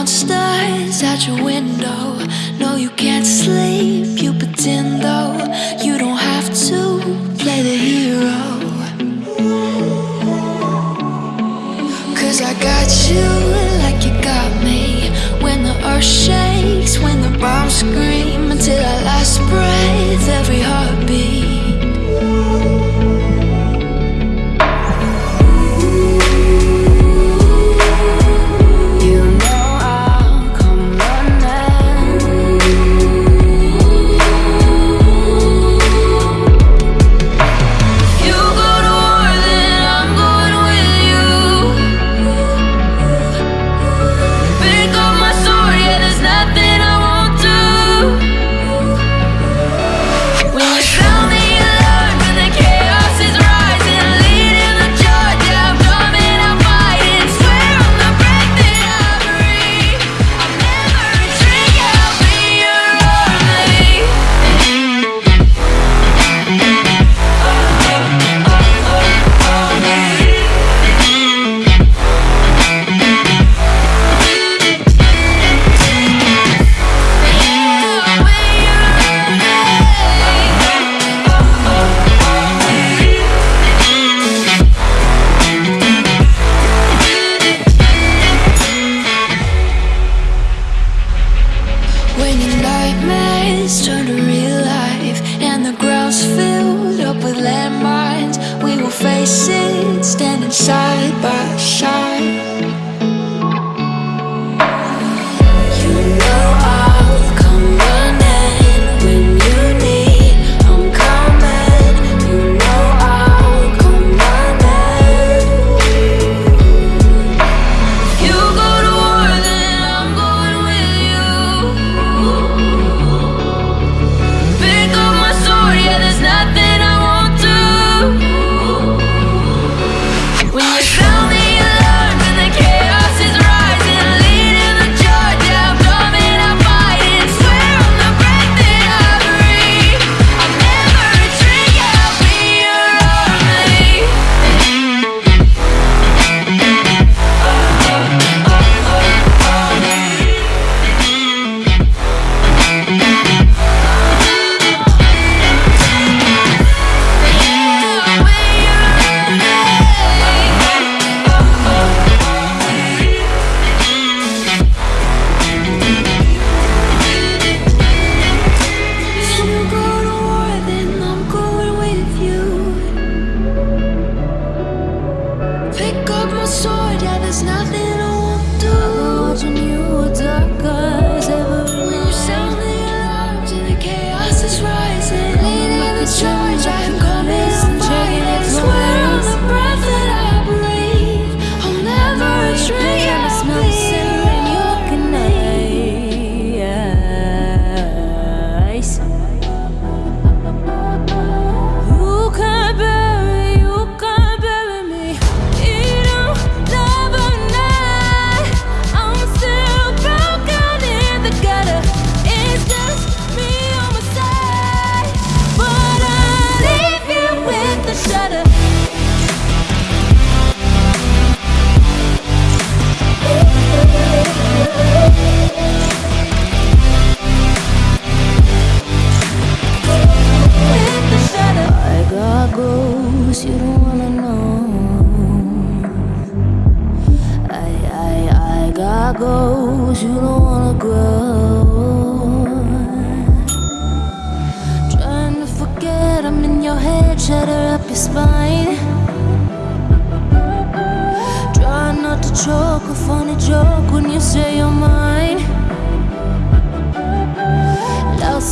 monsters at your window. No, you can't sleep, you pretend though.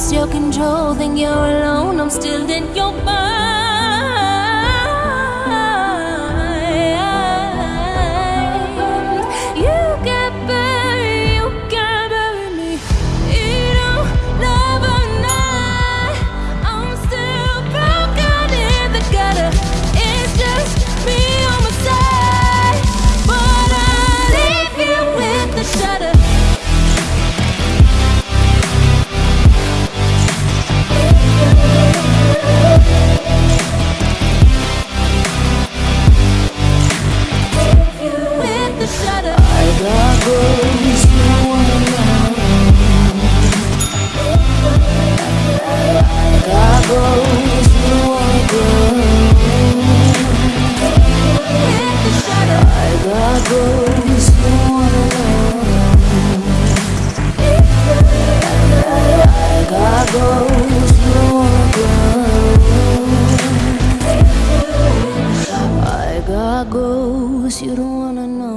lost your control, then you're alone. I'm still in your mind. promise you don't wanna know.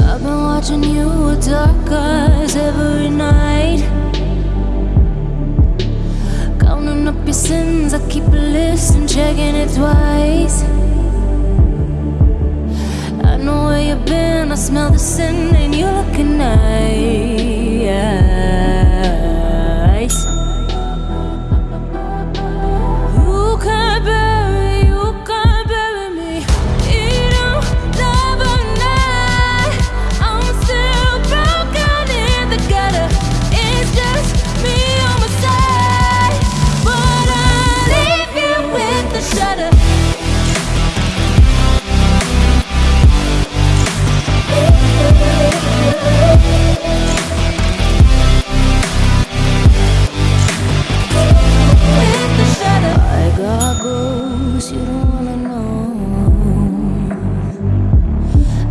I've been watching you with dark eyes every night. Counting up your sins, I keep a list and checking it twice. You've been, I smell the sin, in you're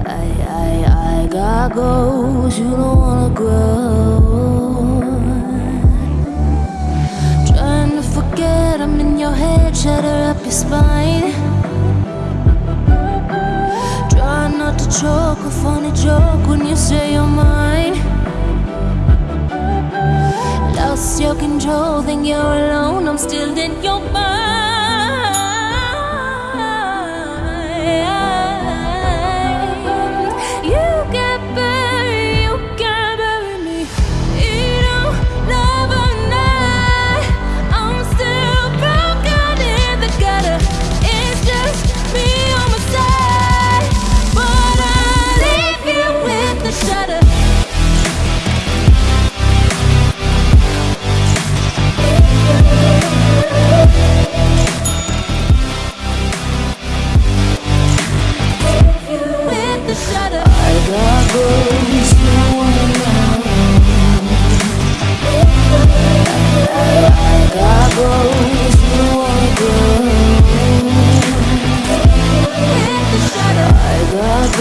I, I, I got goals you don't wanna grow. Trying to forget I'm in your head, shatter up your spine. Try not to choke, a funny joke when you say you're mine. Lost your control, think you're alone, I'm still in your mind.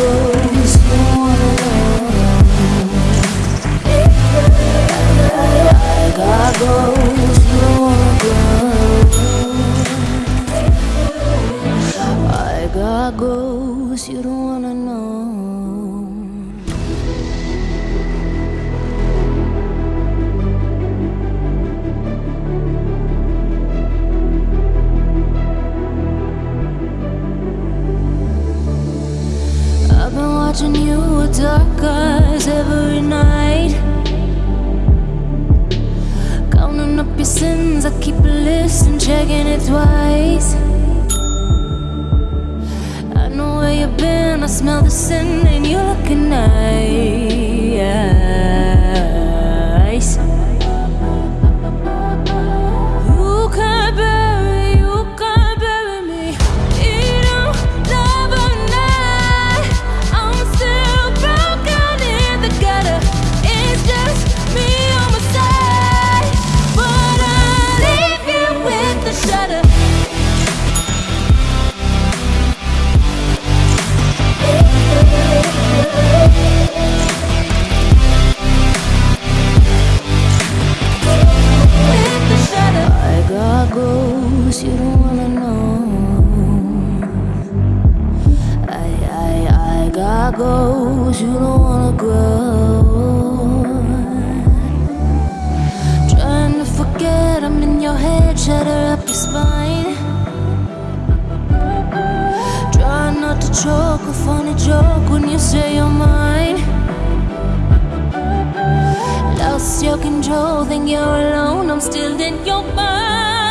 You checking it twice. I know where you've been, I smell the sin, and you're looking nice. Shatter up your spine. Try not to choke, a funny joke when you say you're mine. Lost your control, think you're alone, I'm still in your mind.